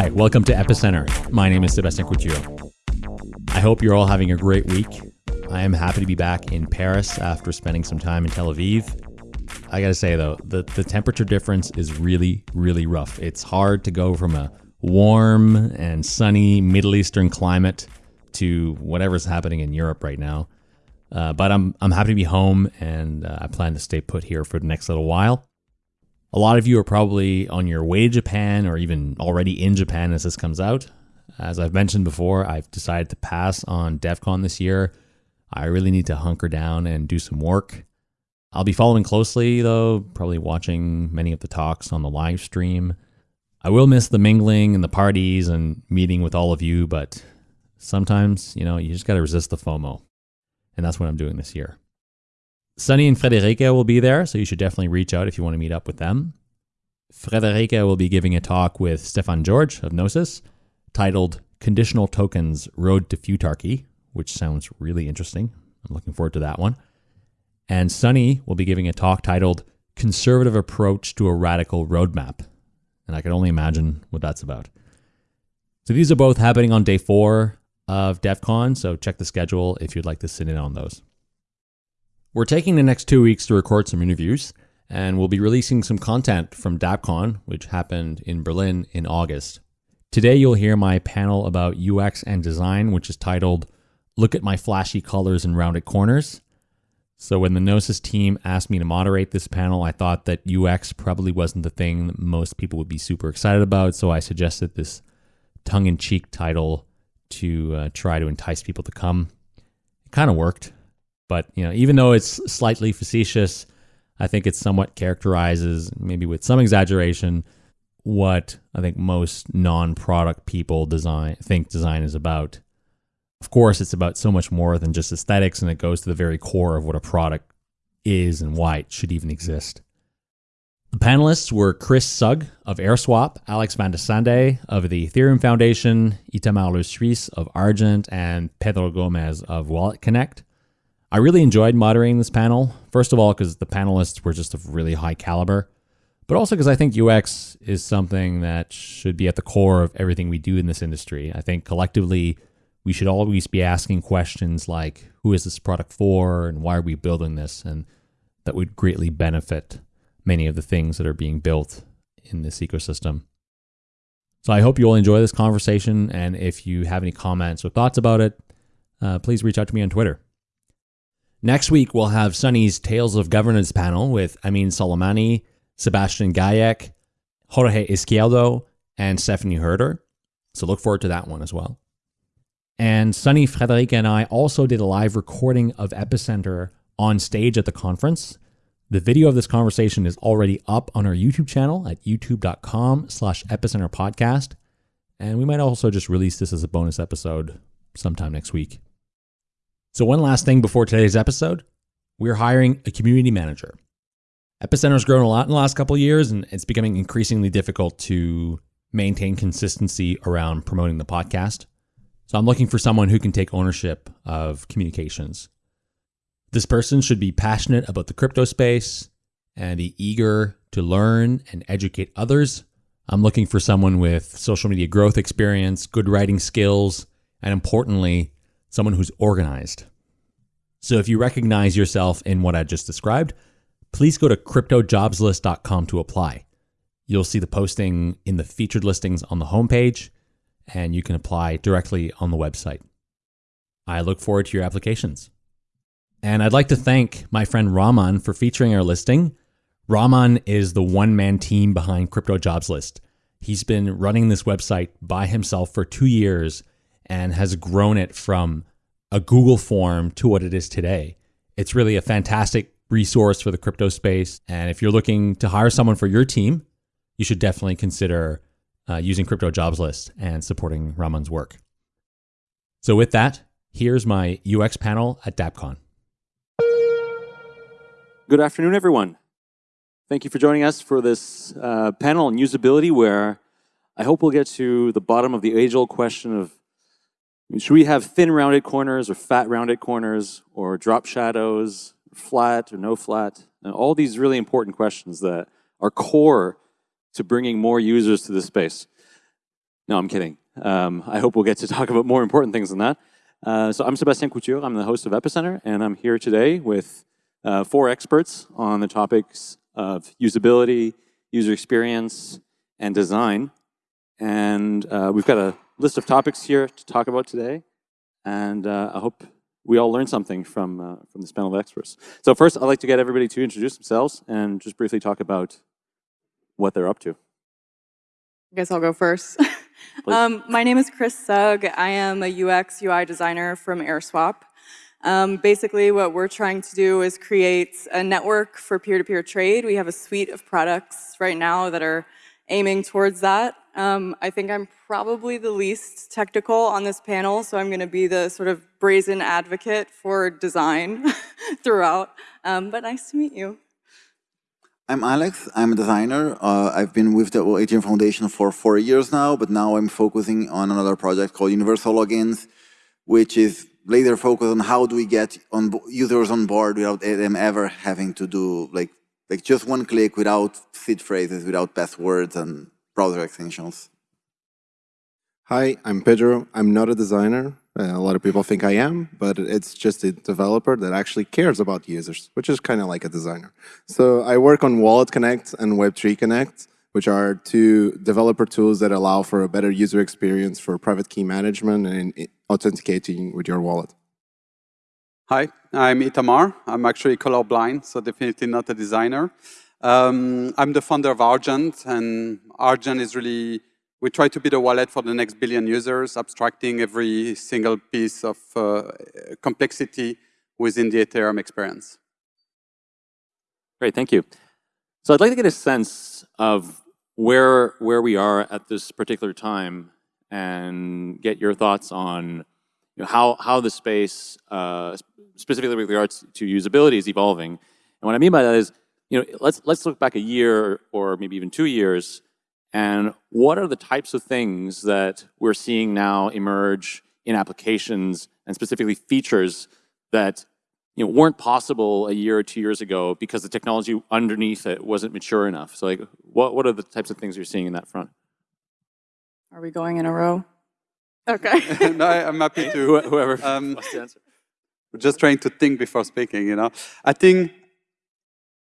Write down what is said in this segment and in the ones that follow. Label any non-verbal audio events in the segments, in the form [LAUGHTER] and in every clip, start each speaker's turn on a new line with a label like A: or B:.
A: Hi, welcome to Epicenter. My name is Sebastien Couture. I hope you're all having a great week. I am happy to be back in Paris after spending some time in Tel Aviv. I gotta say though, the, the temperature difference is really, really rough. It's hard to go from a warm and sunny Middle Eastern climate to whatever's happening in Europe right now. Uh, but I'm I'm happy to be home, and uh, I plan to stay put here for the next little while. A lot of you are probably on your way to Japan, or even already in Japan as this comes out. As I've mentioned before, I've decided to pass on Devcon this year. I really need to hunker down and do some work. I'll be following closely, though, probably watching many of the talks on the live stream. I will miss the mingling and the parties and meeting with all of you, but sometimes, you know, you just got to resist the FOMO. And that's what I'm doing this year. Sunny and Friederike will be there, so you should definitely reach out if you want to meet up with them. Friederike will be giving a talk with Stefan George of Gnosis titled Conditional Tokens Road to Futarchy, which sounds really interesting. I'm looking forward to that one. And Sunny will be giving a talk titled Conservative Approach to a Radical Roadmap. And I can only imagine what that's about. So these are both happening on day four of Devcon, so check the schedule if you'd like to sit in on those. We're taking the next two weeks to record some interviews, and we'll be releasing some content from DAppCon, which happened in Berlin in August. Today, you'll hear my panel about UX and design, which is titled Look at My Flashy Colors and Rounded Corners. So, when the Gnosis team asked me to moderate this panel, I thought that UX probably wasn't the thing that most people would be super excited about. So, I suggested this tongue in cheek title to uh, try to entice people to come. It kind of worked. But you know, even though it's slightly facetious, I think it somewhat characterizes, maybe with some exaggeration, what I think most non-product people design think design is about. Of course, it's about so much more than just aesthetics, and it goes to the very core of what a product is and why it should even exist. The panelists were Chris Sugg of AirSwap, Alex van de Sande of the Ethereum Foundation, Itamar Lesuisse of Argent, and Pedro Gomes of Wallet Connect. I really enjoyed moderating this panel. First of all, because the panelists were just of really high caliber, but also because I think UX is something that should be at the core of everything we do in this industry. I think collectively, we should always be asking questions like who is this product for and why are we building this? And that would greatly benefit many of the things that are being built in this ecosystem. So I hope you all enjoy this conversation. And if you have any comments or thoughts about it, uh, please reach out to me on Twitter. Next week, we'll have Sunny's Tales of Governance panel with Ameen Soleimani, Sebastian Gajek, Jorge Izquierdo, and Stephanie Herder. So look forward to that one as well. And Sunny, Friederike, and I also did a live recording of Epicenter on stage at the conference. The video of this conversation is already up on our YouTube channel at youtube.com slash epicenter podcast. And we might also just release this as a bonus episode sometime next week. So, one last thing before today's episode we're hiring a community manager. Epicenter's grown a lot in the last couple years, and it's becoming increasingly difficult to maintain consistency around promoting the podcast. So, I'm looking for someone who can take ownership of communications. This person should be passionate about the crypto space and be eager to learn and educate others. I'm looking for someone with social media growth experience, good writing skills, and importantly, someone who's organized. So if you recognize yourself in what I just described, please go to cryptojobslist.com to apply. You'll see the posting in the featured listings on the homepage, and you can apply directly on the website. I look forward to your applications. And I'd like to thank my friend Raman for featuring our listing. Raman is the one man team behind Crypto Jobs List. He's been running this website by himself for two years and has grown it from a Google form to what it is today. It's really a fantastic resource for the crypto space. And if you're looking to hire someone for your team, you should definitely consider uh, using Crypto Jobs List and supporting Raman's work. So, with that, here's my UX panel at DAppCon.
B: Good afternoon, everyone. Thank you for joining us for this uh, panel on usability, where I hope we'll get to the bottom of the age old question of should we have thin rounded corners or fat rounded corners or drop shadows, flat or no flat? And all these really important questions that are core to bringing more users to the space.
A: No, I'm kidding. Um, I hope we'll get to [LAUGHS] talk about more important things than that. Uh, so I'm Sebastien Couture. I'm the host of Epicenter, and I'm here today with uh, four experts on the topics of usability, user experience, and design. And uh, we've got a list of topics here to talk about today. And uh, I hope we all learned something from, uh, from this panel of experts. So first, I'd like to get everybody to introduce themselves and just briefly talk about what they're up to.
C: I guess I'll go first. [LAUGHS] Um, my name is Chris Sugg. I am a UX UI designer from AirSwap. Um, basically, what we're trying to do is create a network for peer-to-peer -peer trade. We have a suite of products right now that are aiming towards that. Um, I think I'm probably the least technical on this panel, so I'm going to be the sort of brazen advocate for design [LAUGHS] throughout. Um, but nice to meet you.
D: I'm Alex. I'm a designer. Uh, I've been with the Ethereum Foundation for four years now, but now I'm focusing on another project called Universal Logins, which is later focused on how do we get on users on board without them ever having to do like like just one click without seed phrases, without passwords and browser extensions.
E: Hi, I'm Pedro. I'm not a designer. Uh, a lot of people think I am, but it's just a developer that actually cares about users, which is kind of like a designer. So I work on Wallet Connect and Web3 Connect, which are two developer tools that allow for a better user experience for private key management and authenticating with your wallet.
F: Hi, I'm Itamar. I'm actually colorblind, so definitely not a designer. Um, I'm the founder of Argent, and Argent is really we try to be the wallet for the next billion users, abstracting every single piece of uh, complexity within the Ethereum experience.
A: Great, thank you. So I'd like to get a sense of where, where we are at this particular time and get your thoughts on you know, how, how the space, uh, specifically with regards to usability, is evolving. And what I mean by that is, you know, let's, let's look back a year or maybe even two years and what are the types of things that we're seeing now emerge in applications and specifically features that you know, weren't possible a year or two years ago because the technology underneath it wasn't mature enough. So like, what, what are the types of things you're seeing in that front?
C: Are we going in a row? Okay. [LAUGHS]
F: no, I'm happy to.
A: Whoever um, [LAUGHS] wants to answer.
F: Just trying to think before speaking, you know. I think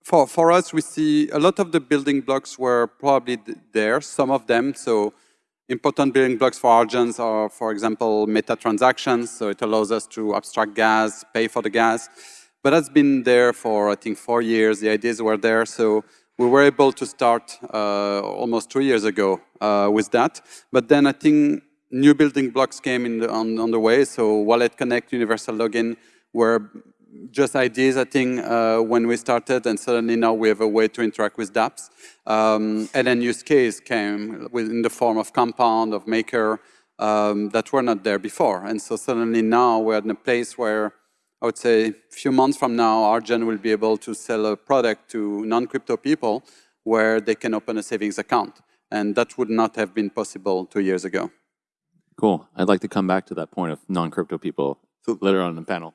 F: for, for us, we see a lot of the building blocks were probably there, some of them. So important building blocks for Argent are, for example, meta transactions. So it allows us to abstract gas, pay for the gas. But that's been there for, I think, four years. The ideas were there. So we were able to start uh, almost two years ago uh, with that. But then I think new building blocks came in the, on, on the way. So Wallet Connect, Universal Login were just ideas, I think, uh, when we started, and suddenly now we have a way to interact with dApps. Um, and then use case came in the form of Compound, of Maker, um, that were not there before. And so suddenly now we're in a place where I would say a few months from now, Argent will be able to sell a product to non-crypto people where they can open a savings account. And that would not have been possible two years ago.
A: Cool. I'd like to come back to that point of non-crypto people later on in the panel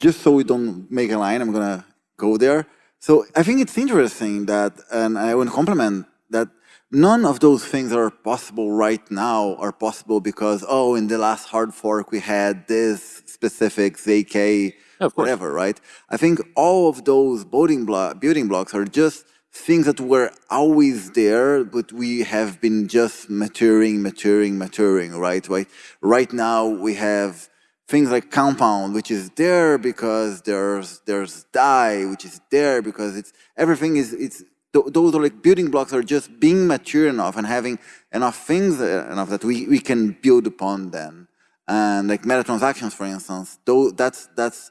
D: just so we don't make a line, I'm gonna go there. So I think it's interesting that, and I want to compliment that none of those things are possible right now are possible because, oh, in the last hard fork we had this specific ZK, whatever, right? I think all of those building, blo building blocks are just things that were always there, but we have been just maturing, maturing, maturing, right? Right, right now we have things like compound, which is there because there's there's Dai, which is there because it's everything is it's those are like building blocks are just being mature enough and having enough things uh, enough that we, we can build upon them. And like meta transactions, for instance, though that's that's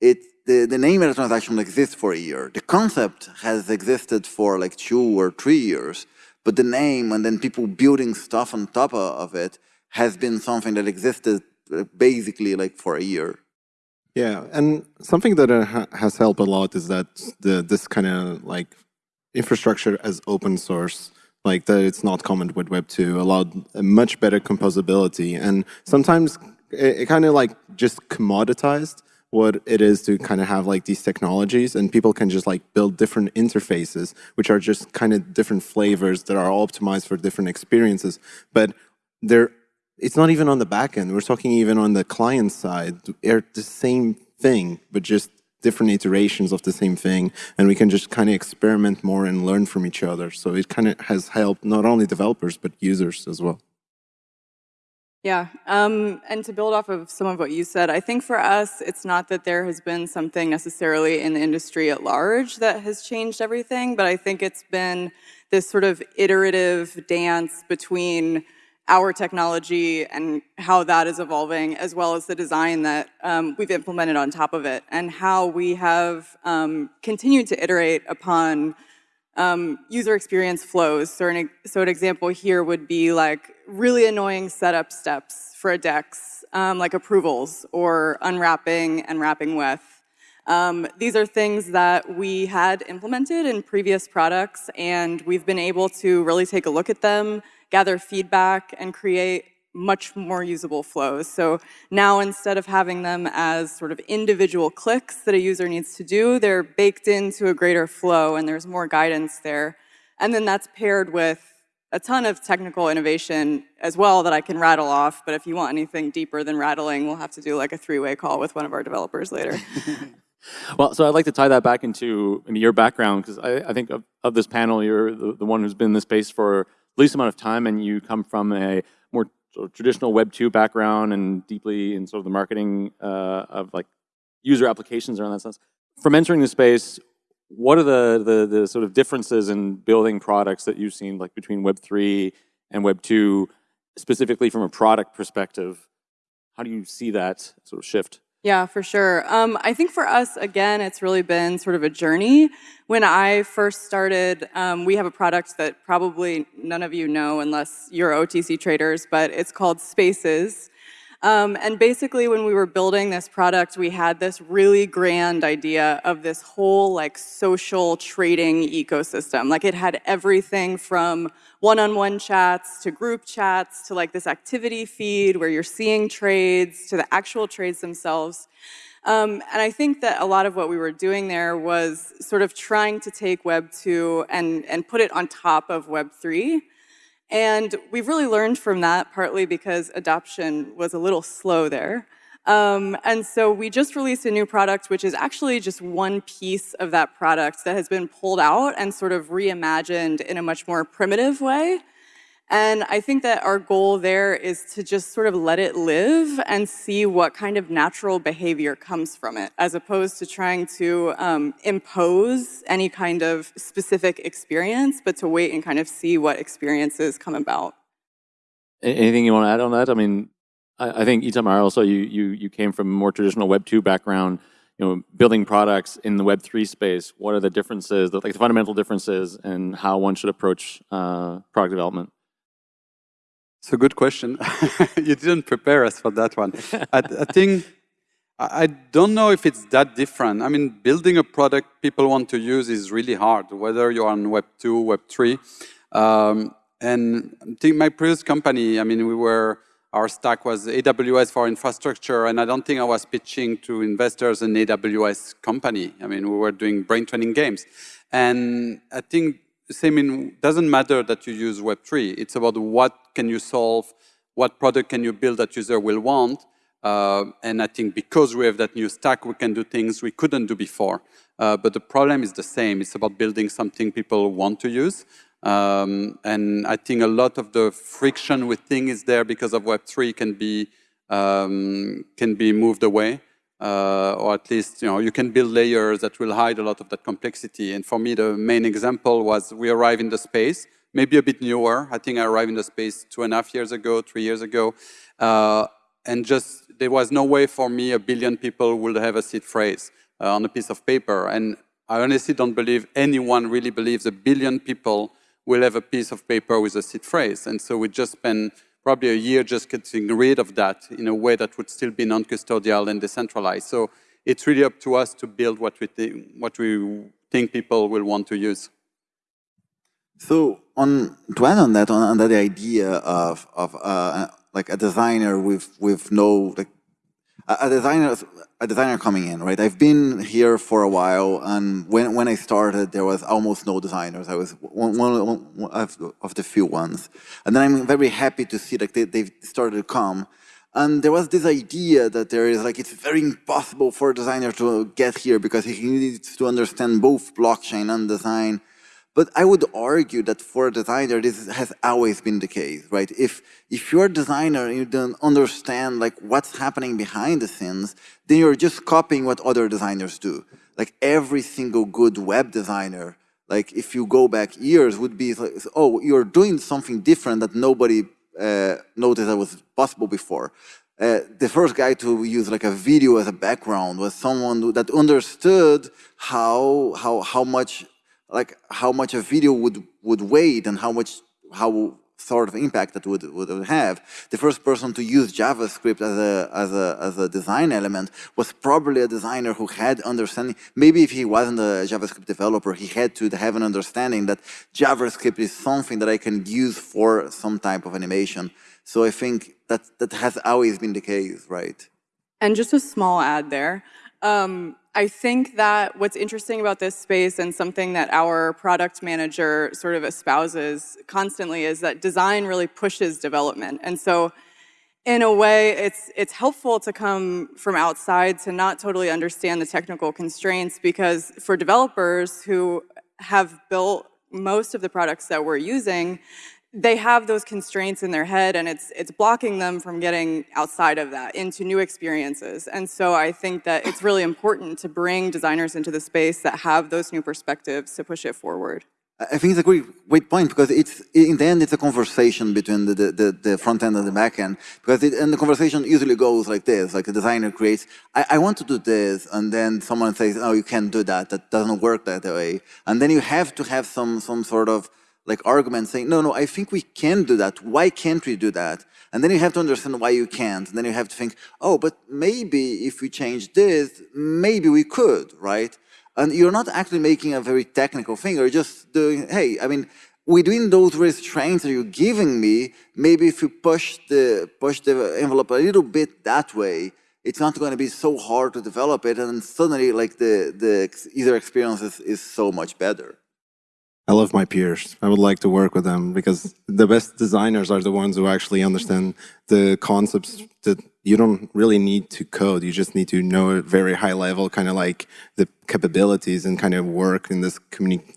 D: it the, the name of the transaction exists for a year. The concept has existed for like two or three years, but the name and then people building stuff on top of it has been something that existed basically like for a year.
E: Yeah, and something that uh, has helped a lot is that the this kind of like infrastructure as open source, like that it's not common with Web 2, allowed a much better composability. And sometimes it, it kind of like just commoditized what it is to kind of have like these technologies and people can just like build different interfaces which are just kind of different flavors that are all optimized for different experiences but they're it's not even on the back end. We're talking even on the client side. They're the same thing, but just different iterations of the same thing. And we can just kind of experiment more and learn from each other. So it kind of has helped not only developers, but users as well.
C: Yeah, um, and to build off of some of what you said, I think for us, it's not that there has been something necessarily in the industry at large that has changed everything, but I think it's been this sort of iterative dance between our technology and how that is evolving, as well as the design that um, we've implemented on top of it, and how we have um, continued to iterate upon um, user experience flows. So an, so an, example here would be like really annoying setup steps for a DEX, um, like approvals or unwrapping and wrapping WETH. Um, these are things that we had implemented in previous products and we've been able to really take a look at them, gather feedback, and create much more usable flows. So now instead of having them as sort of individual clicks that a user needs to do, they're baked into a greater flow and there's more guidance there. And then that's paired with a ton of technical innovation as well that I can rattle off, but if you want anything deeper than rattling, we'll have to do like a three-way call with one of our developers later. [LAUGHS]
A: well, so I'd like to tie that back into, your background, because I, I, think of, of, this panel, you're the, the one who's been in this space for least amount of time and you come from a more sort of traditional Web 2 background and deeply in sort of the marketing uh, of like user applications around that sense. From entering the space, what are the, the, the sort of differences in building products that you've seen like between Web 3 and Web 2, specifically from a product perspective? How do you see that sort of shift?
C: Yeah, for sure. Um, I think for us, again, it's really been sort of a journey. When I first started, um, we have a product that probably none of you know unless you're OTC traders, but it's called Spaces. Um, and basically when we were building this product, we had this really grand idea of this whole like social trading ecosystem. Like it had everything from one-on-one -on -one chats to group chats to like this activity feed where you're seeing trades to the actual trades themselves. Um, and I think that a lot of what we were doing there was sort of trying to take Web 2 and, and put it on top of Web 3. And we've really learned from that, partly because adoption was a little slow there. Um, and so we just released a new product, which is actually just one piece of that product that has been pulled out and sort of reimagined in a much more primitive way. And I think that our goal there is to just sort of let it live and see what kind of natural behavior comes from it, as opposed to trying to um, impose any kind of specific experience, but to wait and kind of see what experiences come about.
A: Anything you want to add on that? I mean, I, I think Itamar also, you, you, you came from a more traditional Web 2 background, you know, building products in the Web 3 space. What are the differences, like the fundamental differences and how one should approach uh, product development?
F: It's a good question. [LAUGHS] you didn't prepare us for that one. I, I, think, I don't know if it's that different. I mean, building a product people want to use is really hard, whether you're on Web 2, Web 3. Um, and I think my previous company, I mean, we were, our stack was AWS for infrastructure, and I don't think I was pitching to investors an AWS company. I mean, we were doing brain training games. And I think same in, doesn't matter that you use Web3. It's about what can you solve, what product can you build that user will want. Uh, and I think because we have that new stack, we can do things we couldn't do before. Uh, but the problem is the same. It's about building something people want to use. Um, and I think a lot of the friction we think is there because of Web3 can be, um, can be moved away uh, or at least you know you can build layers that will hide a lot of that complexity. And for me, the main example was we arrive in the space, maybe a bit newer. I think I arrived in the space two and a half years ago, three years ago, uh, and just there was no way for me a billion people would have a seed phrase uh, on a piece of paper. And I honestly don't believe anyone really believes a billion people will have a piece of paper with a seed phrase. And so we just spent probably a year just getting rid of that in a way that would still be non-custodial and decentralized. So it's really up to us to build what we think, what we think people will want to use.
D: So on to add on that, on, on that idea of of uh, like a designer with with no like, a, designer, a designer coming in, right? I've been here for a while, and when when I started, there was almost no designers. I was one, one, one of, of the few ones, and then I'm very happy to see that they, they've started to come. And there was this idea that there is like, it's very impossible for a designer to get here because he needs to understand both blockchain and design. But I would argue that for a designer, this has always been the case, right? If, if you're a designer and you don't understand like what's happening behind the scenes, then you're just copying what other designers do. Like every single good web designer, like if you go back years, would be like, oh, you're doing something different that nobody uh, noticed that was possible before. Uh, the first guy to use like a video as a background was someone that understood how how how much like how much a video would would weight and how much how sort of impact that would would have. The first person to use JavaScript as a as a as a design element was probably a designer who had understanding. Maybe if he wasn't a JavaScript developer, he had to have an understanding that JavaScript is something that I can use for some type of animation. So I think that that has always been the case, right?
C: And just a small ad there. Um, I think that what's interesting about this space and something that our product manager sort of espouses constantly is that design really pushes development. And so in a way, it's, it's helpful to come from outside to not totally understand the technical constraints because for developers who have built most of the products that we're using, they have those constraints in their head and it's, it's blocking them from getting outside of that into new experiences. And so I think that it's really important to bring designers into the space that have those new perspectives to push it forward.
D: I think it's a great, great point because it's in the end it's a conversation between the, the, the front end and the back end because it, and the conversation usually goes like this like a designer creates I, I want to do this and then someone says oh you can't do that that doesn't work that way and then you have to have some some sort of like argument saying, no, no, I think we can do that. Why can't we do that? And then you have to understand why you can't. And then you have to think, oh, but maybe if we change this, maybe we could, right? And you're not actually making a very technical thing. You're just doing, hey, I mean, within those restraints that you're giving me, maybe if you push the, push the envelope a little bit that way, it's not going to be so hard to develop it. And suddenly, like, the, the user experience is, is so much better.
E: I love my peers. I would like to work with them because the best designers are the ones who actually understand the concepts that you don't really need to code. You just need to know very high level, kind of like the capabilities and kind of work in this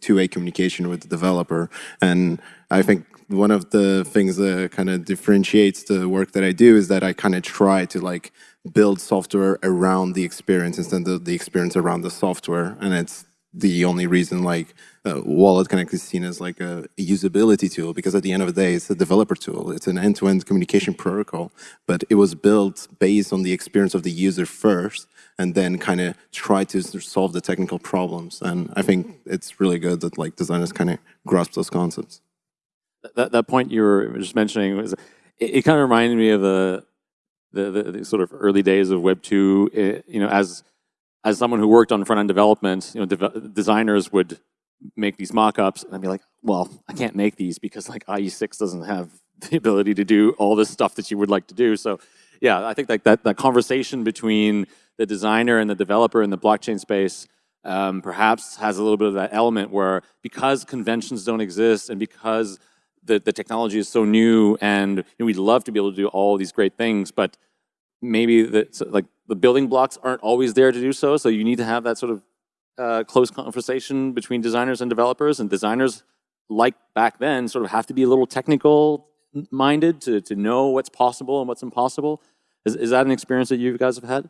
E: two-way communication with the developer. And I think one of the things that kind of differentiates the work that I do is that I kind of try to like build software around the experience instead of the experience around the software. And it's the only reason like uh, Wallet Connect is seen as like a, usability tool because at the end of the day, it's a developer tool. It's an end-to-end -end communication protocol, but it was built based on the experience of the user first and then kind of try to solve the technical problems. And I think it's really good that like designers kind of grasp those concepts.
A: That, that point you were just mentioning was, it, it kind of reminded me of the, the, the, the sort of early days of Web 2, it, eh, you know, as as someone who worked on front-end development, you know, de designers would make these mock-ups, and I'd be like, well, I can't make these because like IE6 doesn't have [LAUGHS] the ability to do all this stuff that you would like to do. So yeah, I think like that, that conversation between the designer and the developer in the blockchain space um, perhaps has a little bit of that element where because conventions don't exist and because the, the technology is so new and you know, we'd love to be able to do all these great things, but maybe the, like the building blocks aren't always there to do so. So you need to have that sort of uh, close conversation between designers and developers. And designers, like back then, sort of have to be a little technical minded to, to know what's possible and what's impossible. Is, is that an experience that you guys have had?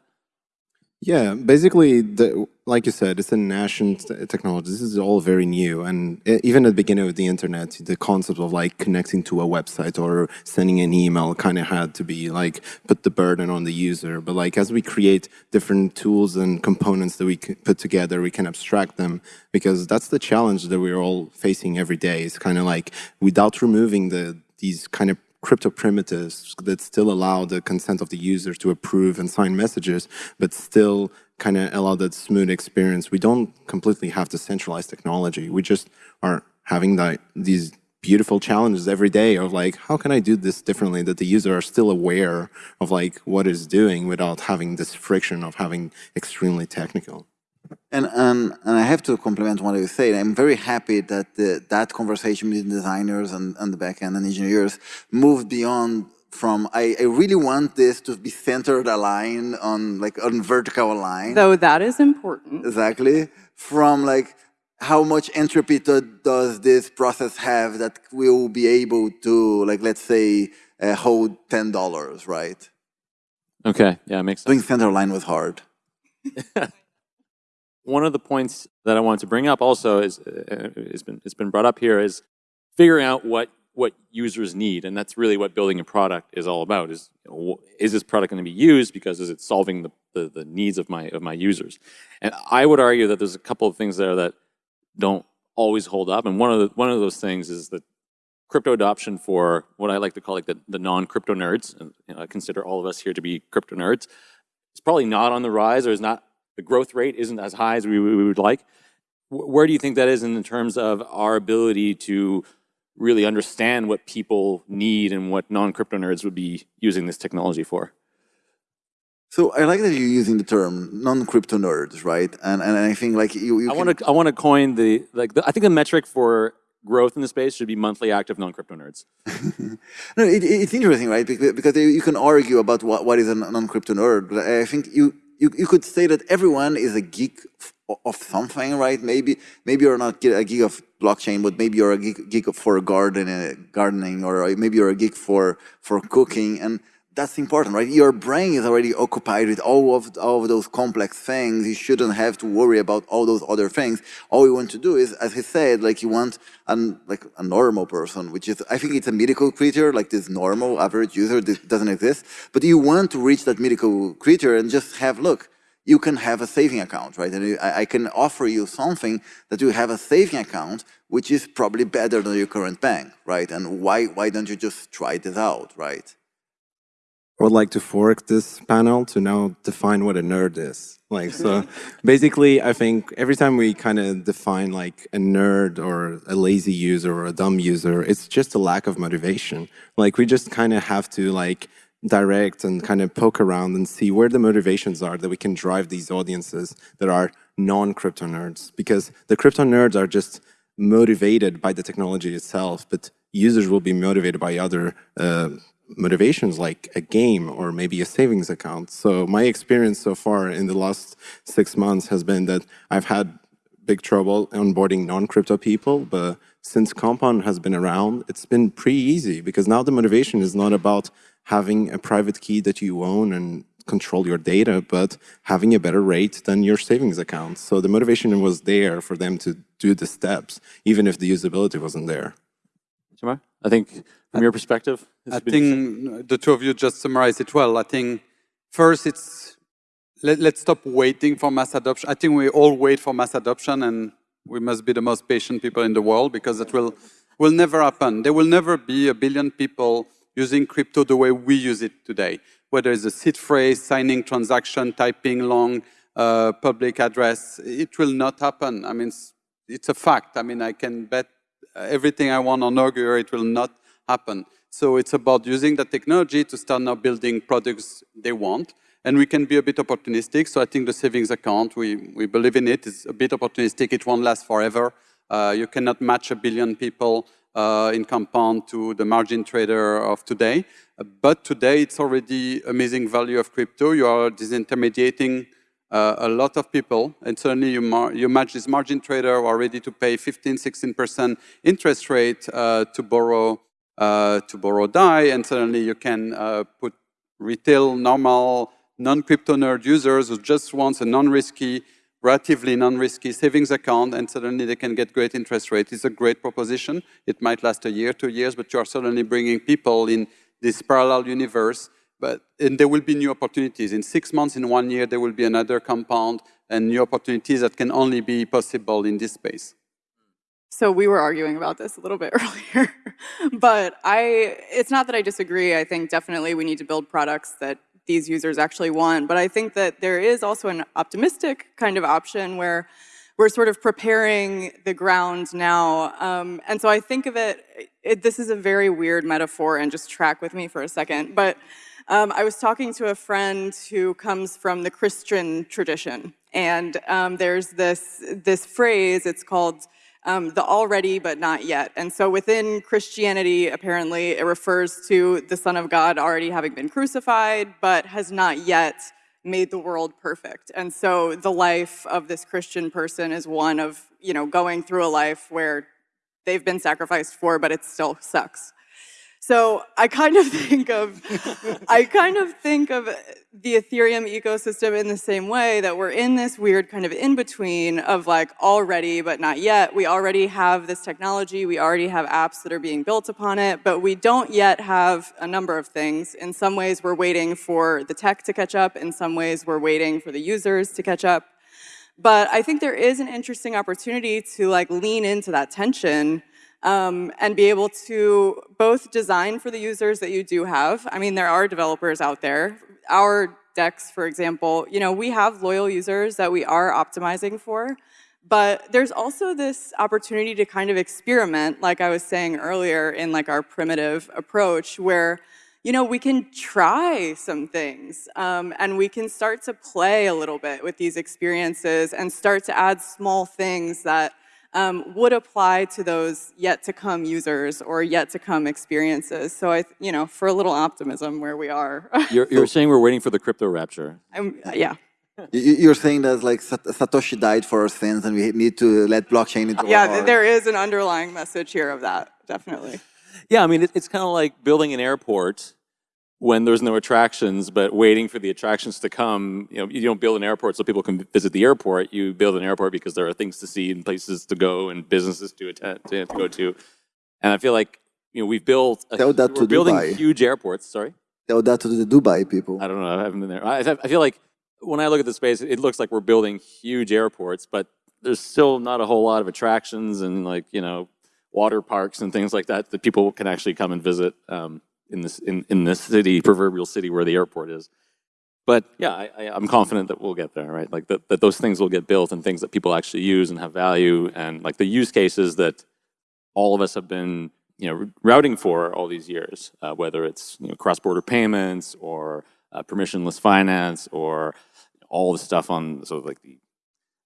E: Yeah, basically, the, like you said, it's a national technology. This is all very new. And even at the beginning of the internet, the concept of like connecting to a website or sending an email kind of had to be like put the burden on the user. But like as we create different tools and components that we put together, we can abstract them because that's the challenge that we're all facing every day. It's kind of like without removing the these kind of crypto primitives that still allow the consent of the user to approve and sign messages, but still kind of allow that smooth experience. We don't completely have to centralize technology. We just are having that, these beautiful challenges every day of like, how can I do this differently that the user are still aware of like what is doing without having this friction of having extremely technical.
D: And, and, and I have to compliment what you said. I'm very happy that the, that conversation between designers and, and the backend and engineers moved beyond from I, I really want this to be centered aligned on like on vertical line.
C: Though that is important.
D: Exactly. From like how much entropy does this process have that will be able to like let's say uh, hold ten dollars, right?
A: Okay, yeah, it makes sense.
D: Doing center line was hard. [LAUGHS]
A: One of the points that I wanted to bring up also is uh, it's been it's been brought up here is figuring out what what users need, and that's really what building a product is all about. Is you know, is this product going to be used because is it solving the, the, the needs of my of my users? And I would argue that there's a couple of things there that don't always hold up, and one of the one of those things is that crypto adoption for what I like to call like the, the non-crypto nerds, and you know, I consider all of us here to be crypto nerds. It's probably not on the rise, or is not the growth rate isn't as high as we, we would like. Where do you think that is in terms of our ability to really understand what people need and what non-crypto nerds would be using this technology for.
D: So I like that you're using the term non-crypto nerds, right? And and I think like you, you
A: I want to I want to coin the like the, I think the metric for growth in the space should be monthly active non-crypto nerds. [LAUGHS]
D: no, it, it's interesting, right? Because, because you can argue about what, what is a non-crypto nerd, but I think you, you you could say that everyone is a geek of something, right? Maybe maybe you're not a geek of blockchain, but maybe you're a geek, geek for gardening, uh, gardening, or maybe you're a geek for for cooking, and that's important, right? Your brain is already occupied with all of all of those complex things. You shouldn't have to worry about all those other things. All you want to do is, as he said, like you want an like a normal person, which is I think it's a mythical creature, like this normal average user doesn't exist. But you want to reach that mythical creature and just have look you can have a saving account, right? And I, can offer you something that you have a saving account, which is probably better than your current bank, right? And why, why don't you just try this out, right?
E: I would like to fork this panel to now define what a nerd is. Like, so basically, I think every time we kind of define like a nerd or a lazy user or a dumb user, it's just a lack of motivation. Like, we just kind of have to like direct and kind of poke around and see where the motivations are that we can drive these audiences that are non-crypto nerds. Because the crypto nerds are just motivated by the technology itself, but users will be motivated by other uh, motivations like a game or maybe a savings account. So my experience so far in the last six months has been that I've had big trouble onboarding non-crypto people, but since Compound has been around, it's been pretty easy because now the motivation is not about having a private key that you own and control your data, but having a better rate than your savings account. So the motivation was there for them to do the steps, even if the usability wasn't there.
A: Itamar, I think from your perspective,
F: I think the two of you just summarized it well. I think first it's let, let's stop waiting for mass adoption. I think we all wait for mass adoption and we must be the most patient people in the world because that will will never happen. There will never be a billion people using crypto the way we use it today, whether it's a seed phrase, signing transaction, typing long uh, public address, it will not happen. I mean, it's, it's, a fact. I mean, I can bet everything I want on Augur, it will not happen. So it's about using the technology to start now building products they want. And we can be a bit opportunistic. So I think the savings account, we, we believe in it. it, is a bit opportunistic. It won't last forever. Uh, you cannot match a billion people uh, in compound to the margin trader of today. But today, it's already amazing value of crypto. You are disintermediating uh, a lot of people, and suddenly you, you match this margin trader who are ready to pay 15, 16% interest rate uh, to borrow uh, to borrow DAI, and suddenly you can uh, put retail, normal, non-crypto nerd users who just wants a non-risky relatively non-risky savings account and suddenly they can get great interest rate. It's a great proposition. It might last a year, two years, but you are suddenly bringing people in this parallel universe. But and there will be new opportunities. In six months, in one year, there will be another compound and new opportunities that can only be possible in this space.
C: So we were arguing about this a little bit [LAUGHS] earlier, but I, it's not that I disagree. I think definitely we need to build products that these users actually want. But I think that there is also an optimistic kind of option where we're sort of preparing the ground now. Um, and so I think of it, it, this is a very weird metaphor, and just track with me for a second. But um, I was talking to a friend who comes from the Christian tradition, and um, there's this, this phrase, it's called um, the already but not yet. And so within Christianity, apparently, it refers to the Son of God already having been crucified, but has not yet made the world perfect. And so the life of this Christian person is one of, you know, going through a life where they've been sacrificed for, but it still sucks. So I kind of [LAUGHS] think of, I kind of think of the Ethereum ecosystem in the same way that we're in this weird kind of in-between of like already but not yet. We already have this technology, we already have apps that are being built upon it, but we don't yet have a number of things. In some ways we're waiting for the tech to catch up, in some ways we're waiting for the users to catch up. But I think there is an interesting opportunity to like lean into that tension um, and be able to both design for the users that you do have. I mean, there are developers out there. Our DEX, for example, you know, we have loyal users that we are optimizing for, but there's also this opportunity to kind of experiment, like I was saying earlier, in like our primitive approach, where you know, we can try some things um, and we can start to play a little bit with these experiences and start to add small things that um, would apply to those yet to come users or yet to come experiences. So I, you know, for a little optimism where we are. [LAUGHS]
A: You're, you're saying we're waiting for the crypto rapture.
C: I'm, yeah.
D: You're saying that like Satoshi died for our sins and we need to let blockchain into
C: Yeah, there is an underlying message here of that, definitely.
A: Yeah, I mean, it's kind of like building an airport when there's no attractions, but waiting for the attractions to come. You know, you don't build an airport so people can visit the airport. You build an airport because there are things to see and places to go and businesses to attend to, to go to. And I feel like you know we've built a,
D: Tell that
A: we're
D: to
A: building
D: Dubai.
A: huge airports. Sorry,
D: Tell that to the Dubai people.
A: I don't know. I haven't been there. I, I feel like when I look at the space, it looks like we're building huge airports, but there's still not a whole lot of attractions and like you know water parks and things like that that people can actually come and visit. Um, in this in, in city, proverbial city where the airport is. But yeah, I, I'm confident that we'll get there, right? Like that, that those things will get built and things that people actually use and have value and like the use cases that all of us have been you know rooting for all these years, uh, whether it's you know, cross-border payments or uh, permissionless finance or all the stuff on sort of like the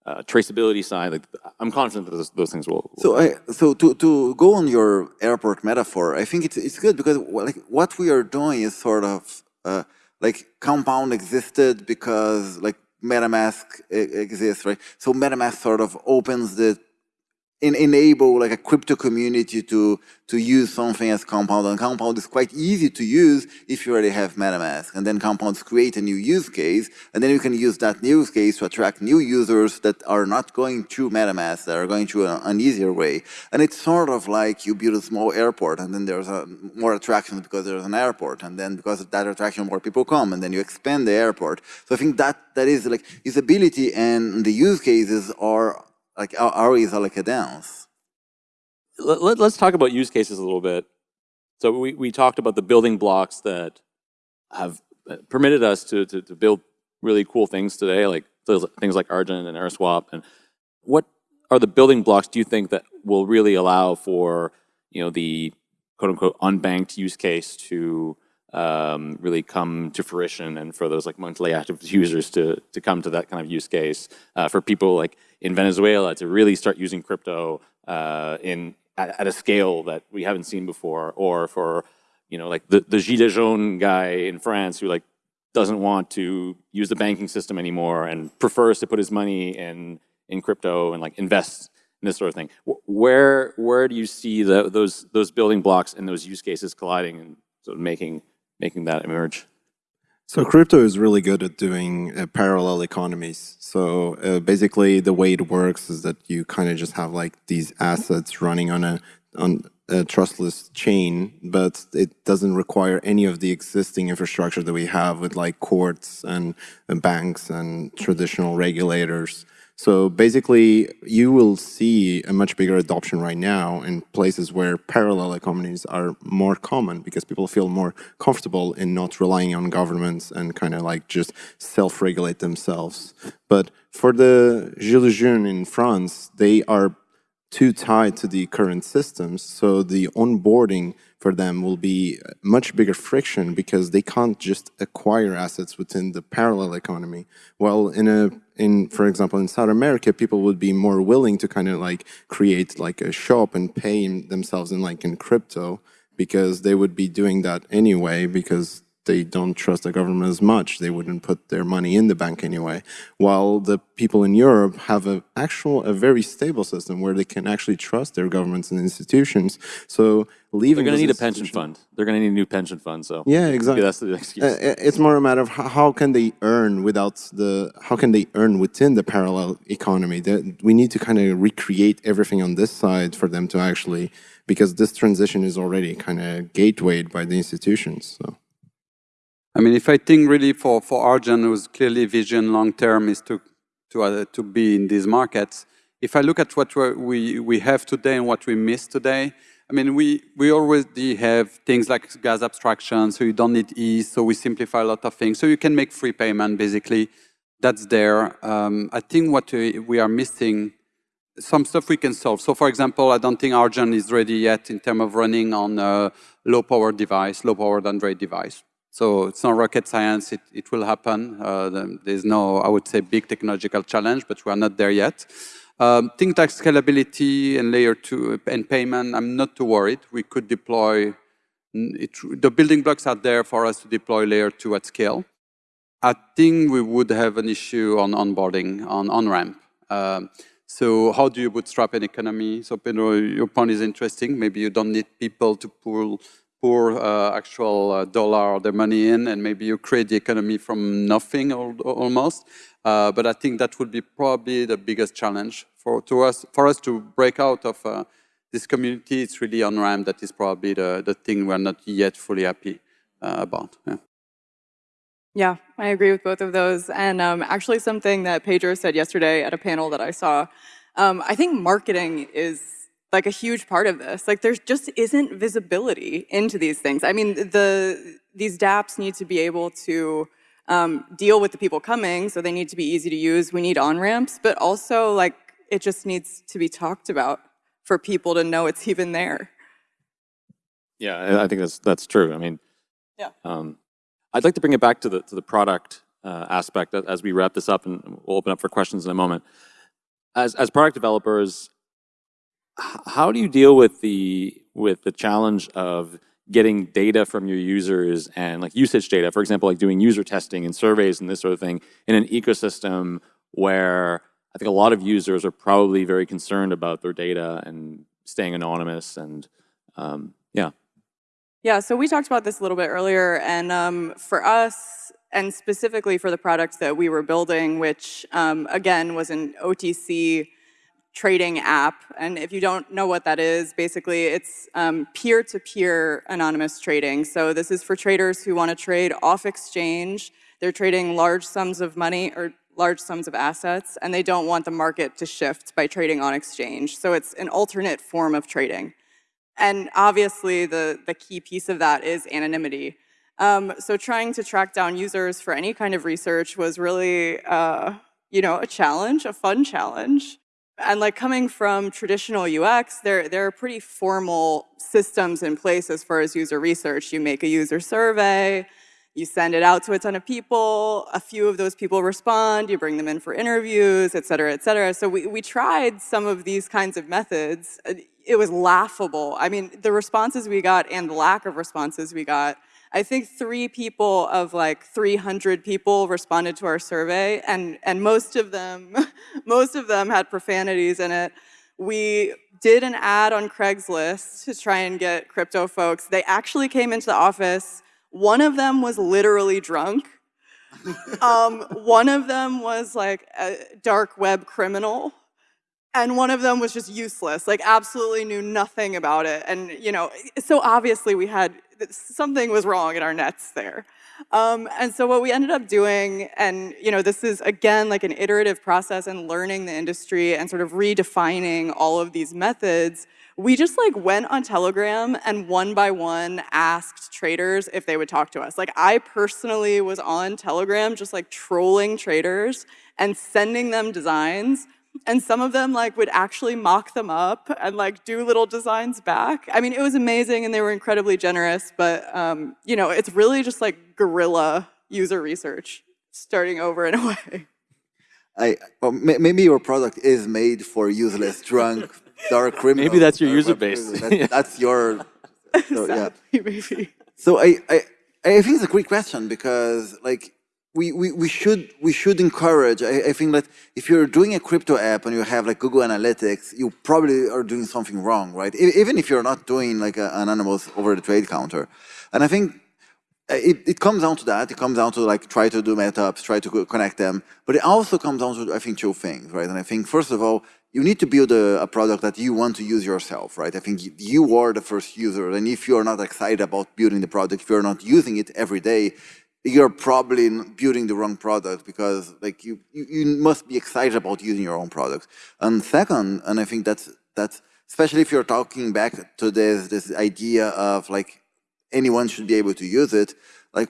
A: uh, traceability side, like I'm confident that those, those things will, will.
D: So, I, so to, to go on your airport metaphor, I think it's, it's good because like what we are doing is sort of uh, like Compound existed because like MetaMask exists, right? So MetaMask sort of opens the enable like a crypto community to to use something as Compound. And Compound is quite easy to use if you already have MetaMask. And then Compounds create a new use case, and then you can use that new use case to attract new users that are not going through MetaMask, that are going through an, an easier way. And it's sort of like you build a small airport, and then there's a, more attractions because there's an airport, and then because of that attraction, more people come, and then you expand the airport. So I think that that is like usability and the use cases are like our is like a dance
A: let, let, us talk about use cases a little bit. So we, we talked about the building blocks that have uh, permitted us to, to, to build really cool things today, like things like Argent and AirSwap. And what are the building blocks do you think that will really allow for you know the quote unquote unbanked use case to um, really come to fruition and for those like monthly active [LAUGHS] users to, to come to that kind of use case, uh, for people like in Venezuela to really start using crypto uh, in at, at, a scale that we haven't seen before, or for you know like the the Gilets jaunes guy in France who like doesn't want to use the banking system anymore and prefers to put his money in in crypto and like invest in this sort of thing. Where where do you see the, those those building blocks and those use cases colliding and sort of making making that emerge?
E: So crypto is really good at doing uh, parallel economies. So uh, basically the way it works is that you kind of just have like these assets running on a on a trustless chain, but it doesn't require any of the existing infrastructure that we have with like courts and, and banks and traditional regulators. So basically, you will see a much bigger adoption right now in places where parallel economies are more common because people feel more comfortable in not relying on governments and kind of like just self-regulate themselves. But for the Gilets jaunes in France, they are too tied to the current systems. So the onboarding for them will be much bigger friction because they can't just acquire assets within the parallel economy. Well, in a in for example in South America, people would be more willing to kind of like create like a shop and pay themselves in like in crypto because they would be doing that anyway because they don't trust the government as much. They wouldn't put their money in the bank anyway. While the people in Europe have a actual, a very stable system where they can actually trust their governments and institutions. So leaving
A: They're going to need a pension fund. They're going to need a new pension fund. So
E: yeah, exactly.
A: That's the excuse.
E: Uh, it's more a matter of how can they earn without the, how can they earn within the parallel economy? That we need to kind of recreate everything on this side for them to actually, because this transition is already kind of gatewayed by the institutions. So.
F: I mean, if I think really for, for Argent, whose clearly vision long term is to, to, uh, to be in these markets, if I look at what we, we have today and what we miss today, I mean, we, we already have things like gas abstraction, so you don't need ETH, so we simplify a lot of things. So you can make free payment, basically. That's there. Um, I think what we, we are missing, some stuff we can solve. So for example, I don't think Argent is ready yet in terms of running on a low-power device, low-powered Android device. So it's not rocket science, it, it will happen. Uh, there's no, I would say, big technological challenge, but we're not there yet. Um, things like scalability and layer two and payment, I'm not too worried. We could deploy, it, the building blocks are there for us to deploy layer two at scale. I think we would have an issue on onboarding, on on-ramp. Um, so how do you bootstrap an economy? So Pedro, your point is interesting. Maybe you don't need people to pull pour uh, actual uh, dollar their money in and maybe you create the economy from nothing almost. Uh, but I think that would be probably the biggest challenge for, to us, for us to break out of uh, this community. It's really on-ramp that is probably the, the thing we're not yet fully happy uh, about. Yeah.
C: Yeah, I agree with both of those. And um, actually something that Pedro said yesterday at a panel that I saw, um, I think marketing is like a huge part of this. Like there just isn't visibility into these things. I mean, the these dApps need to be able to um, deal with the people coming, so they need to be easy to use. We need on-ramps, but also like it just needs to be talked about for people to know it's even there.
A: Yeah, I think that's that's true. I mean,
C: yeah.
A: Um, I'd like to bring it back to the to the product uh, aspect as we wrap this up, and we'll open up for questions in a moment. As as product developers, how do you deal with the with the challenge of getting data from your users and like usage data, for example, like doing user testing and surveys and this sort of thing in an ecosystem where I think a lot of users are probably very concerned about their data and staying anonymous and um, yeah.
C: Yeah, so we talked about this a little bit earlier and um, for us and specifically for the products that we were building, which um, again was an OTC trading app. And if you don't know what that is, basically it's um, peer-to-peer um, -peer anonymous trading. So this is for traders who want to trade off exchange. They're trading large sums of money or large sums of assets, and they don't want the market to shift by trading on exchange. So it's an alternate form of trading. And obviously the, the key piece of that is anonymity. Um, so trying to track down users for any kind of research was really, uh, you know, a challenge, a fun challenge. And like coming from traditional UX, there, there are pretty formal systems in place as far as user research. You make a user survey, you send it out to a ton of people, a few of those people respond, you bring them in for interviews, et cetera, et cetera. So we, we tried some of these kinds of methods. It was laughable. I mean, the responses we got and the lack of responses we got I think three people of like 300 people responded to our survey, and, and most of them, [LAUGHS] most of them had profanities in it. We did an ad on Craigslist to try and get crypto folks. They actually came into the office. One of them was literally drunk. [LAUGHS] um, one of them was like a dark web criminal and one of them was just useless, like absolutely knew nothing about it. And, you know, so obviously we had, something was wrong in our nets there. Um, and so what we ended up doing, and you know, this is again like an iterative process and learning the industry and sort of redefining all of these methods, we just like went on Telegram and one by one asked traders if they would talk to us. Like I personally was on Telegram just like trolling traders and sending them designs and some of them like would actually mock them up and like do little designs back. I mean, it was amazing and they were incredibly generous, but um, you know, it's really just like guerrilla user research starting over in a way.
D: I, well, maybe your product is made for useless, drunk, dark [LAUGHS] criminals.
A: Maybe that's your user base.
D: That, [LAUGHS] that's your, so, yeah. [LAUGHS]
C: maybe.
D: So I, I, I think it's a great question because like we, we, we should we should encourage. I, I think that if you're doing a crypto app and you have like Google Analytics, you probably are doing something wrong, right? Even if you're not doing like a, an anonymous over the trade counter. And I think uh, it, it comes down to that. It comes down to like try to do meetups, try to connect them. But it also comes down to I think two things, right? And I think first of all, you need to build a, a, product that you want to use yourself, right? I think you are the first user, and if you're not excited about building the product, if you're not using it every day, you're probably building the wrong product because like you, you, you must be excited about using your own product. And second, and I think that's that's especially if you're talking back to this this idea of like anyone should be able to use it. Like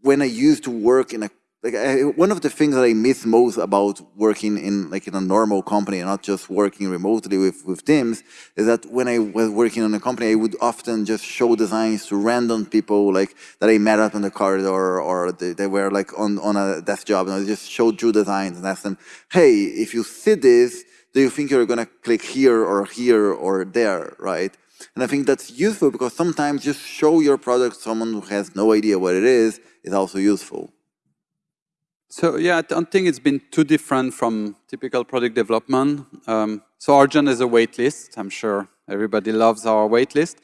D: when I used to work in a like I, one of the things that I miss most about working in like in a normal company and not just working remotely with, with teams is that when I was working in a company, I would often just show designs to random people like that I met up in the corridor or they, they were like on, on a desk job and I just showed you designs and asked them, hey, if you see this, do you think you're gonna click here or here or there, right? And I think that's useful because sometimes just show your product to someone who has no idea what it is is also useful.
F: So yeah, I don't think it's been too different from typical product development. Um, so Argent is a waitlist. I'm sure everybody loves our waitlist.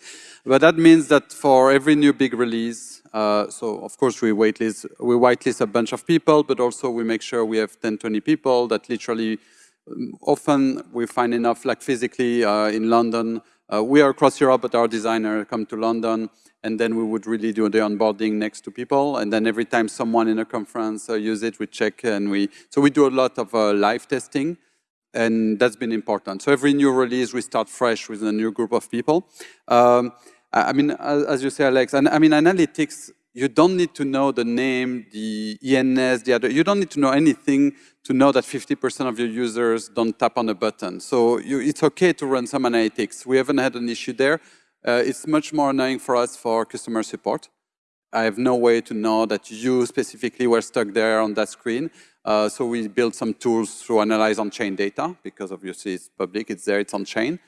F: But that means that for every new big release, uh, so of course we waitlist, we whitelist a bunch of people, but also we make sure we have 10, 20 people that literally, um, often we find enough like physically uh, in London. Uh, we are across Europe, but our designer come to London and then we would really do the onboarding next to people. And then every time someone in a conference uh, use it, we check and we, so we do a lot of uh, live testing and that's been important. So every new release, we start fresh with a new group of people. Um, I mean, as you say, Alex, and I mean, analytics, you don't need to know the name, the ENS, the other, you don't need to know anything to know that 50% of your users don't tap on a button. So you, it's okay to run some analytics. We haven't had an issue there. Uh, it's much more annoying for us for customer support. I have no way to know that you specifically were stuck there on that screen. Uh, so we built some tools to analyze on-chain data because obviously it's public, it's there, it's on-chain.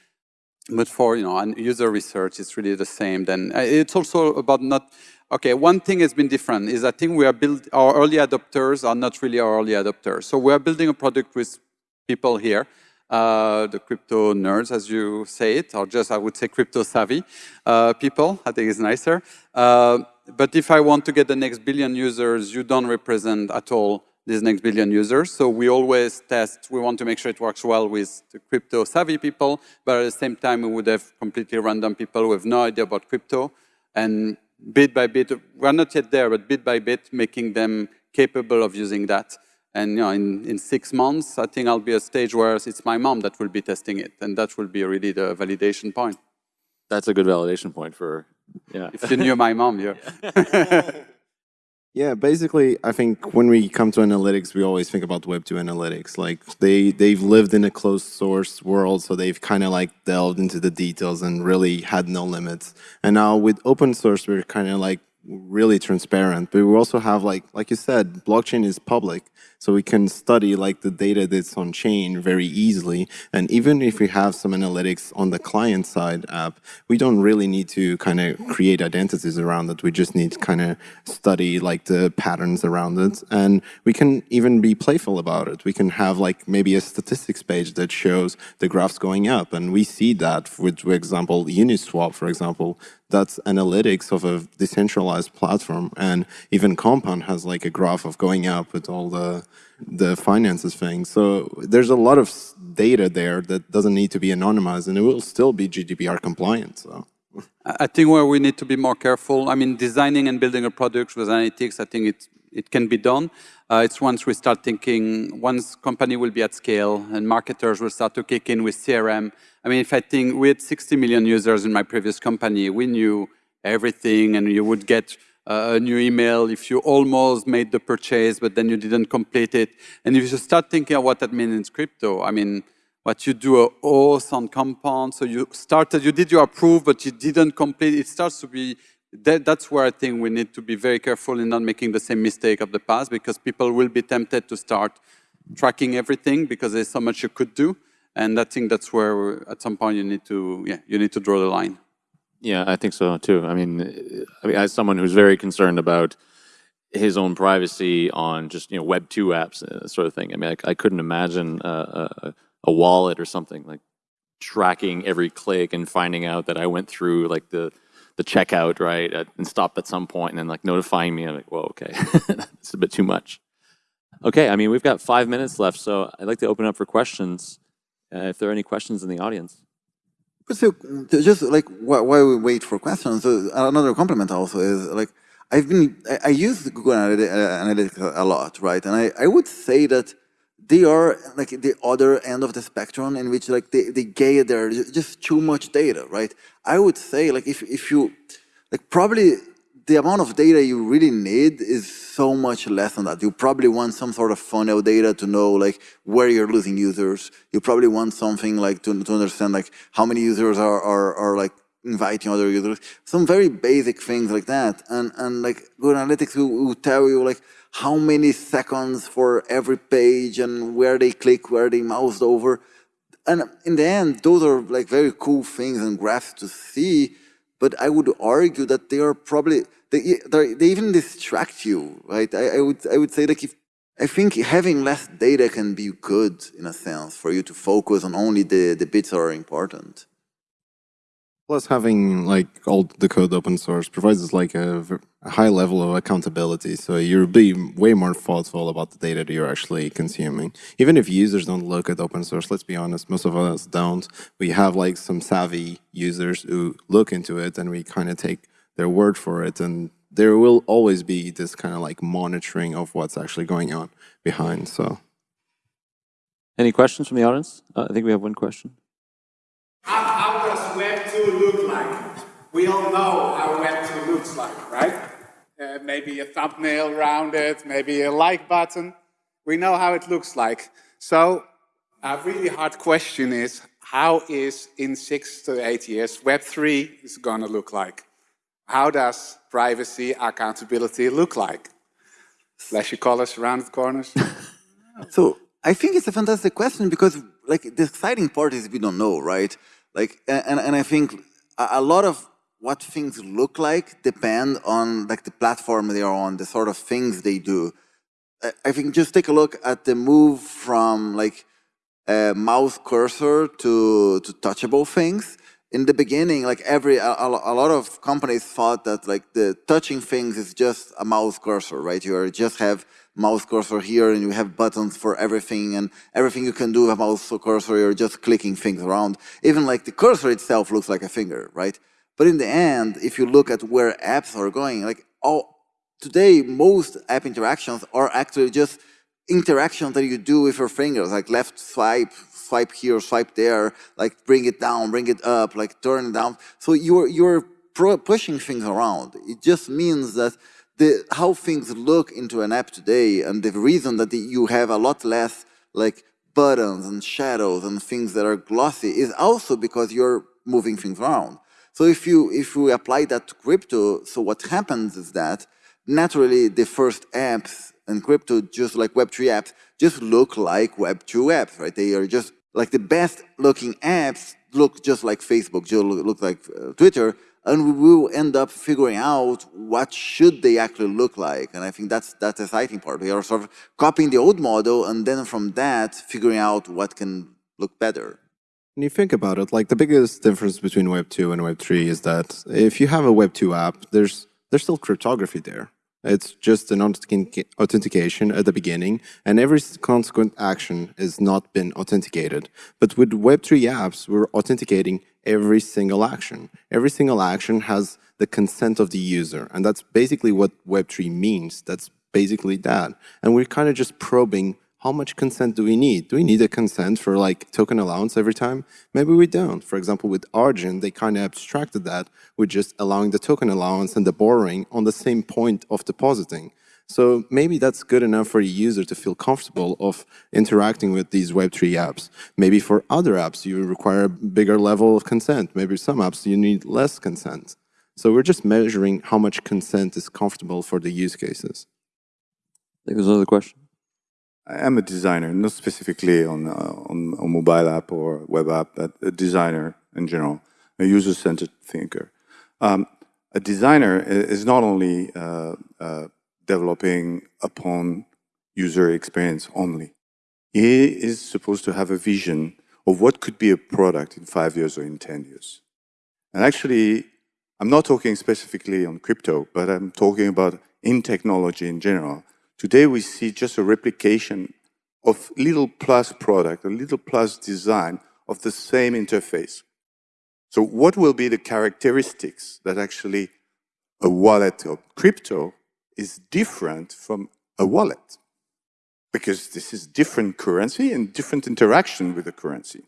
F: But for you know user research, it's really the same. Then uh, it's also about not. Okay, one thing has been different is I think we are build our early adopters are not really our early adopters. So we are building a product with people here uh, the crypto nerds, as you say it, or just, I would say, crypto savvy uh, people. I think it's nicer. Uh, but if I want to get the next billion users, you don't represent at all these next billion users. So we always test, we want to make sure it works well with the crypto savvy people, but at the same time, we would have completely random people who have no idea about crypto. And bit by bit, we're not yet there, but bit by bit, making them capable of using that. And you know, in, in six months, I think I'll be at a stage where it's my mom that will be testing it. And that will be really the validation point.
A: That's a good validation point for, yeah.
F: If you knew my mom, yeah. [LAUGHS] [LAUGHS]
E: yeah, basically, I think when we come to analytics, we always think about Web2 analytics. Like they, they've lived in a closed source world, so they've kind of like delved into the details and really had no limits. And now with open source, we're kind of like really transparent. But we also have like, like you said, blockchain is public. So we can study like the data that's on chain very easily. And even if we have some analytics on the client side app, we don't really need to kind of create identities around it. We just need to kind of study like the patterns around it. And we can even be playful about it. We can have like maybe a statistics page that shows the graphs going up. And we see that with, for example, Uniswap, for example, that's analytics of a decentralized platform. And even Compound has like a graph of going up with all the the finances thing. So there's a lot of data there that doesn't need to be anonymized and it will still be GDPR compliant. So.
F: I think where we need to be more careful, I mean, designing and building a product with analytics, I think it, it can be done. Uh, it's once we start thinking, once company will be at scale and marketers will start to kick in with CRM. I mean, if I think we had 60 million users in my previous company, we knew everything and you would get a new email if you almost made the purchase, but then you didn't complete it. And if you start thinking of what that means in crypto, I mean, what you do a auth on compound. So you started, you did your approve, but you didn't complete. It starts to be, that, that's where I think we need to be very careful in not making the same mistake of the past because people will be tempted to start tracking everything because there's so much you could do. And I think that's where at some point you need to, yeah, you need to draw the line.
A: Yeah, I think so too. I mean, I mean, as someone who's very concerned about his own privacy on just you know Web two apps, uh, sort of thing. I mean, I, I couldn't imagine a, a, wallet or something like tracking every click and finding out that I went through like the the checkout right at, and stopped at some point and then like notifying me. I'm like, whoa, okay, [LAUGHS] it's a bit too much. Okay, I mean, we've got five minutes left, so I'd like to open up for questions. Uh, if there are any questions in the audience.
D: So just like while we wait for questions, another compliment also is like I've been I, use Google uh, Analytics a lot, right? And I, I would say that they are like the other end of the spectrum in which like they, they gather just too much data, right? I would say like if, if you like probably the amount of data you really need is so much less than that. You probably want some sort of funnel data to know like where you're losing users. You probably want something like to, to understand like how many users are, are, are like inviting other users. Some very basic things like that. And, and like Google Analytics will, will tell you like how many seconds for every page and where they click, where they moused over. And in the end, those are like very cool things and graphs to see but I would argue that they are probably, they, they even distract you, right? I, I, would, I would say like if, I think having less data can be good in a sense for you to focus on only the, the bits that are important.
E: Plus, having like all the code open source provides us like a, a, high level of accountability. So you'll be way more thoughtful about the data that you're actually consuming. Even if users don't look at open source, let's be honest, most of us don't. We have like some savvy users who look into it and we kind of take their word for it. And there will always be this kind of like monitoring of what's actually going on behind. So,
A: any questions from the audience? Uh, I think we have one question.
G: 2 look like? We all know how Web 2 looks like, right? Uh, maybe a thumbnail around it, maybe a like button. We know how it looks like. So a really hard question is, how is in six to eight years Web3 is going to look like? How does privacy, accountability look like? Flashy colors around the corners? [LAUGHS]
D: so I think it's a fantastic question because like the exciting part is we don't know, right? Like, and, and I think a lot of what things look like depend on like the platform they are on, the sort of things they do. I think just take a look at the move from like a mouse cursor to, to touchable things. In the beginning, like every, a, a lot of companies thought that like the touching things is just a mouse cursor, right? You just have mouse cursor here and you have buttons for everything and everything you can do with a mouse cursor, you're just clicking things around. Even like the cursor itself looks like a finger, right? But in the end, if you look at where apps are going, like all, today, most app interactions are actually just interactions that you do with your fingers, like left swipe, swipe here, swipe there, like bring it down, bring it up, like turn it down. So you're, you're pushing things around. It just means that the, how things look into an app today and the reason that you have a lot less like buttons and shadows and things that are glossy is also because you're moving things around. So if you if you apply that to crypto, so what happens is that naturally the first apps in crypto, just like Web3 apps, just look like Web2 apps, right? They are just like the best looking apps look just like Facebook, just look like uh, Twitter, and we will end up figuring out what should they actually look like. And I think that's that's the exciting part. We are sort of copying the old model and then from that figuring out what can look better.
E: When you think about it, like the biggest difference between Web 2 and Web 3 is that if you have a Web 2 app, there's there's still cryptography there. It's just an authentication at the beginning, and every consequent action has not been authenticated. But with Web3 apps, we're authenticating every single action. Every single action has the consent of the user, and that's basically what Web3 means. That's basically that. And we're kind of just probing how much consent do we need? Do we need a consent for like token allowance every time? Maybe we don't. For example, with Argent, they kind of abstracted that with just allowing the token allowance and the borrowing on the same point of depositing. So maybe that's good enough for a user to feel comfortable of interacting with these Web3 apps. Maybe for other apps, you require a bigger level of consent. Maybe some apps you need less consent. So we're just measuring how much consent is comfortable for the use cases.
A: Think there's another question.
H: I am a designer, not specifically on, uh, on a mobile app or web app, but a designer in general, a user-centered thinker. Um, a designer is not only uh, uh, developing upon user experience only. He is supposed to have a vision of what could be a product in five years or in 10 years. And actually, I'm not talking specifically on crypto, but I'm talking about in technology in general. Today we see just a replication of little plus product, a little plus design of the same interface. So what will be the characteristics that actually a wallet of crypto is different from a wallet? Because this is different currency and different interaction with the currency.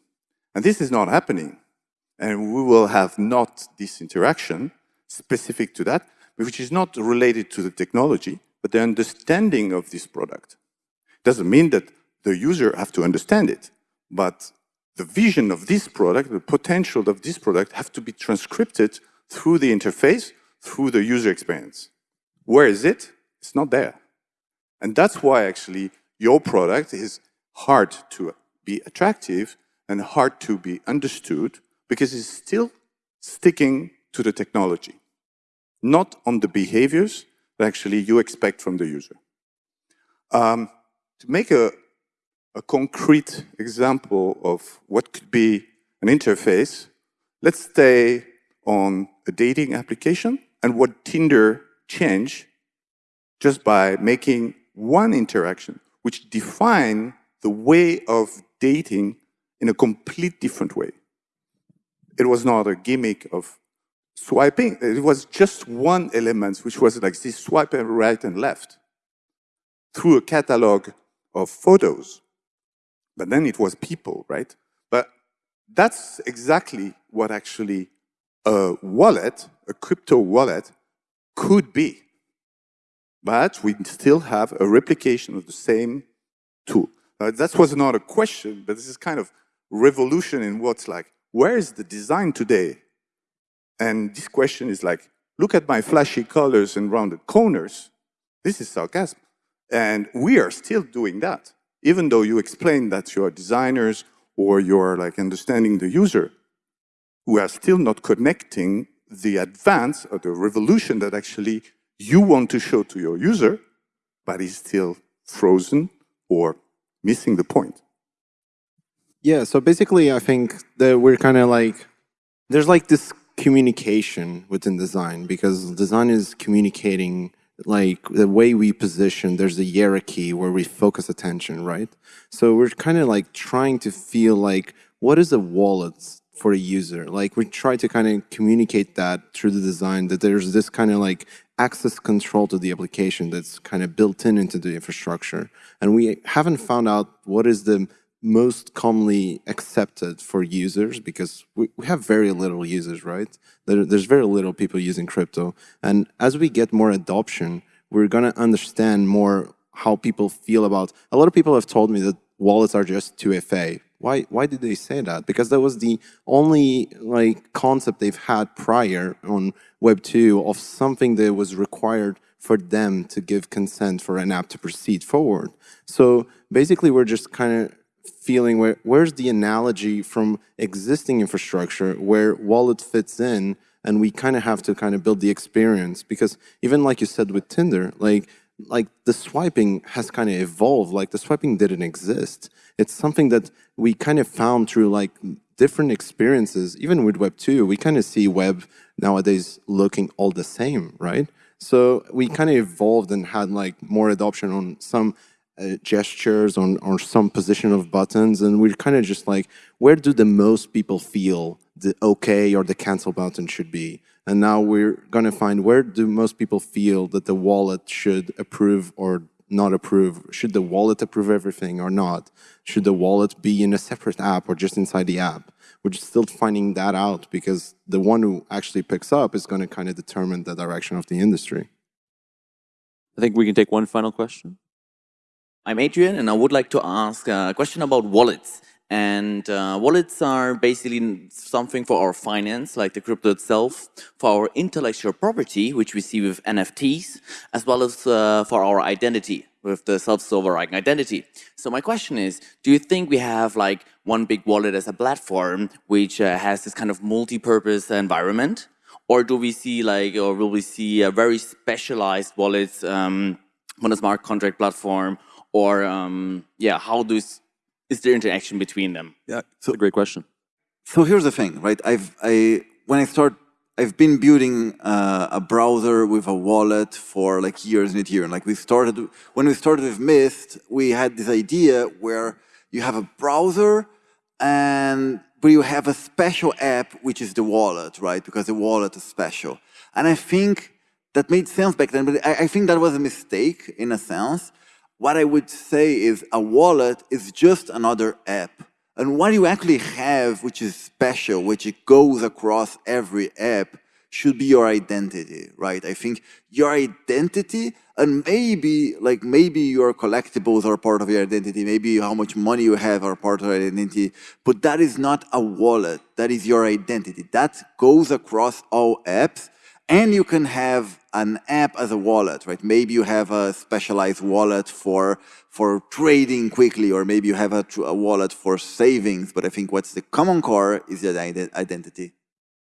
H: And this is not happening. And we will have not this interaction specific to that, which is not related to the technology, but the understanding of this product. Doesn't mean that the user have to understand it, but the vision of this product, the potential of this product have to be transcripted through the interface, through the user experience. Where is it? It's not there. And that's why actually your product is hard to be attractive and hard to be understood because it's still sticking to the technology, not on the behaviors that actually you expect from the user. Um, to make a, a concrete example of what could be an interface, let's stay on a dating application and what Tinder changed just by making one interaction which define the way of dating in a complete different way. It was not a gimmick of swiping. It was just one element, which was like this swipe right and left through a catalog of photos. But then it was people, right? But that's exactly what actually a wallet, a crypto wallet, could be. But we still have a replication of the same tool. Uh, that was not a question, but this is kind of revolution in what's like, where is the design today? And this question is like, look at my flashy colors and rounded corners. This is sarcasm. And we are still doing that. Even though you explain that you're designers or you're like understanding the user, we are still not connecting the advance or the revolution that actually you want to show to your user, but is still frozen or missing the point.
E: Yeah, so basically I think that we're kind of like, there's like this communication within design because design is communicating like the way we position, there's a hierarchy where we focus attention, right? So we're kind of like trying to feel like, what is a wallet for a user? Like we try to kind of communicate that through the design, that there's this kind of like access control to the application that's kind of built in into the infrastructure. And we haven't found out what is the most commonly accepted for users because we, we have very little users, right? There, there's very little people using crypto. And as we get more adoption, we're going to understand more how people feel about, a lot of people have told me that wallets are just 2FA. Why, why did they say that? Because that was the only like concept they've had prior on Web 2 of something that was required for them to give consent for an app to proceed forward. So basically, we're just kind of feeling where where's the analogy from existing infrastructure where wallet fits in and we kind of have to kind of build the experience? Because even like you said with Tinder like like the swiping has kind of evolved like the swiping didn't exist. It's something that we kind of found through like different experiences. Even with web 2 we kind of see web nowadays looking all the same right? So we kind of evolved and had like more adoption on some uh, gestures on, on some position of buttons and we're kind of just like where do the most people feel the okay or the cancel button should be? And now we're going to find where do most people feel that the wallet should approve or not approve? Should the wallet approve everything or not? Should the wallet be in a separate app or just inside the app? We're just still finding that out because the one who actually picks up is going to kind of determine the direction of the industry.
A: I think we can take one final question.
I: I'm Adrian, and I would like to ask a question about wallets. And uh, wallets are basically something for our finance, like the crypto itself, for our intellectual property, which we see with NFTs, as well as uh, for our identity with the self-sovereign identity. So my question is, do you think we have like one big wallet as a platform which uh, has this kind of multi-purpose environment? Or do we see like, or will we see a very specialized wallets um, on a smart contract platform? Or um, yeah, how does is there interaction between them?
D: Yeah,
A: so a great question.
D: So here's the thing, right? I've I when I start, I've been building uh, a browser with a wallet for like years and years. Like we started when we started with Mist, we had this idea where you have a browser and but you have a special app which is the wallet, right? Because the wallet is special. And I think that made sense back then, but I, I think that was a mistake in a sense what I would say is a wallet is just another app. And what you actually have, which is special, which it goes across every app, should be your identity, right? I think your identity and maybe like maybe your collectibles are part of your identity, maybe how much money you have are part of your identity, but that is not a wallet, that is your identity. That goes across all apps and you can have an app as a wallet, right? Maybe you have a specialized wallet for, for trading quickly, or maybe you have a, a wallet for savings. But I think what's the common core is the identity.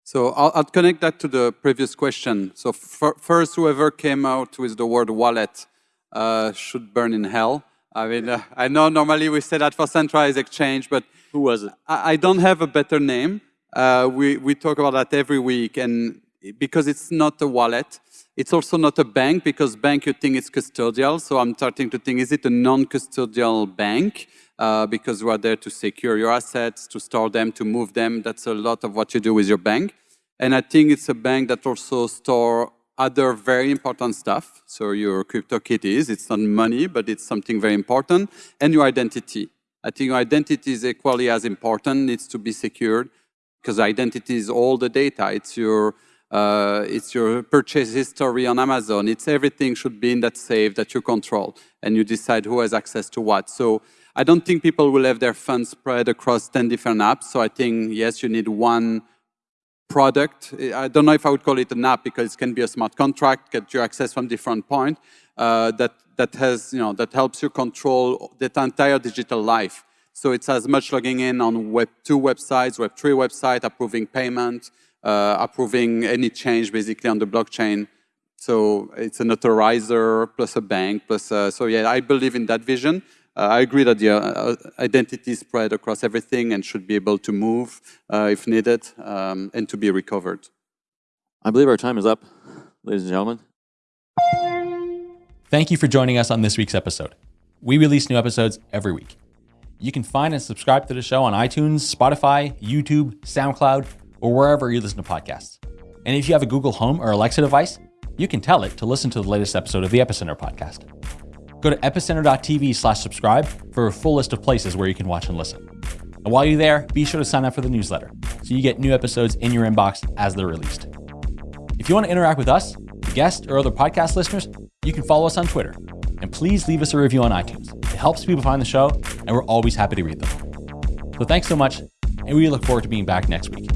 F: So I'll, I'll, connect that to the previous question. So first, whoever came out with the word wallet uh, should burn in hell. I mean, uh, I know normally we say that for centralized exchange, but
A: who was it?
F: I, I don't have a better name. Uh, we, we talk about that every week, and because it's not a wallet. It's also not a bank because bank you think it's custodial. So I'm starting to think, is it a non-custodial bank? Uh, because we are there to secure your assets, to store them, to move them. That's a lot of what you do with your bank. And I think it's a bank that also store other very important stuff. So your crypto kitties, it's not money, but it's something very important. And your identity. I think your identity is equally as important, needs to be secured because identity is all the data. It's your uh, it's your purchase history on Amazon. It's everything should be in that safe that you control and you decide who has access to what. So I don't think people will have their funds spread across 10 different apps. So I think, yes, you need one product. I don't know if I would call it an app because it can be a smart contract, get your access from different point uh, that, that has, you know, that helps you control that entire digital life. So it's as much logging in on Web2 websites, Web3 website, approving payment, approving any change basically on the blockchain. So it's an authorizer plus a bank plus, uh, so yeah, I believe in that vision. Uh, I agree that the uh, identity is spread across everything and should be able to move uh, if needed um, and to be recovered.
A: I believe our time is up, ladies and gentlemen.
J: Thank you for joining us on this week's episode. We release new episodes every week. You can find and subscribe to the show on iTunes, Spotify, YouTube, SoundCloud, or wherever you listen to podcasts. And if you have a Google Home or Alexa device, you can tell it to listen to the latest episode of the Epicenter podcast. Go to epicenter.tv slash subscribe for a full list of places where you can watch and listen. And while you're there, be sure to sign up for the newsletter so you get new episodes in your inbox as they're released. If you want to interact with us, the guests, or other podcast listeners, you can follow us on Twitter. And please leave us a review on iTunes. It helps people find the show, and we're always happy to read them. So thanks so much, and we look forward to being back next week.